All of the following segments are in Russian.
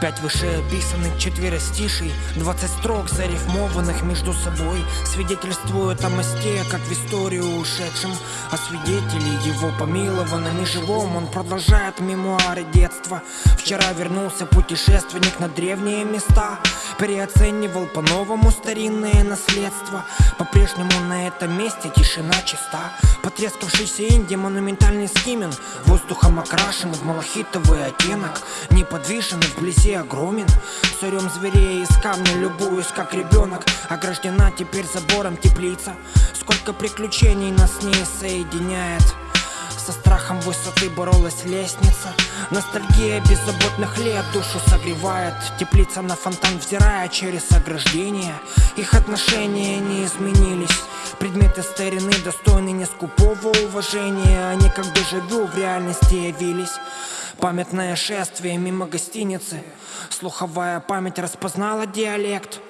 Пять вышеописанных четверостишей Двадцать строк зарифмованных между собой Свидетельствуют о мосте, как в историю ушедшем А свидетелей его помилованным и живом Он продолжает мемуары детства. Вчера вернулся путешественник на древние места Переоценивал по-новому старинное наследство По-прежнему на этом месте тишина чиста. Потрескавшийся инди, монументальный скимен Воздухом окрашен в малахитовый оттенок Неподвижен и вблизи огромен Сорем зверей из камня любуюсь как ребенок. Ограждена теперь забором теплица. Сколько приключений нас с ней соединяет со страхом высоты боролась лестница. Ностальгия беззаботных лет душу согревает. Теплица на фонтан взирая через ограждение. Их отношения не изменились. Предметы старины достойны не скупого уважения. Они как дежавю в реальности явились. Памятное шествие мимо гостиницы. Слуховая память распознала диалект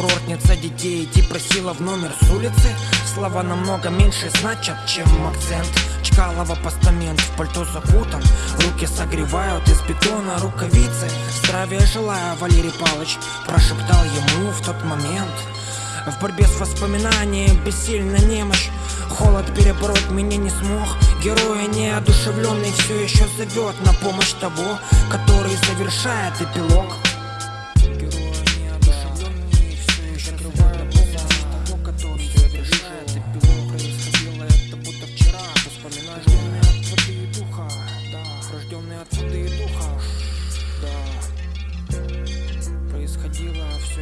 Курортница детей идти просила в номер с улицы. Слова намного меньше значат, чем акцент. Чкалова постамент в пальто закутан. Руки согревают из бетона рукавицы. Здравия желаю, Валерий Палыч Прошептал ему в тот момент. В борьбе с воспоминанием бессильна немощь. Холод перебороть меня не смог. Героя неодушевленный все еще зовет На помощь того, который завершает эпилог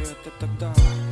da, da, da, da.